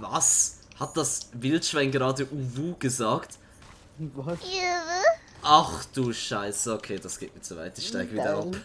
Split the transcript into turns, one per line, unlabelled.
Was? Hat das Wildschwein gerade Uwu gesagt?
Was?
Ach du Scheiße, okay, das geht mir zu weit. Ich steige wieder ab.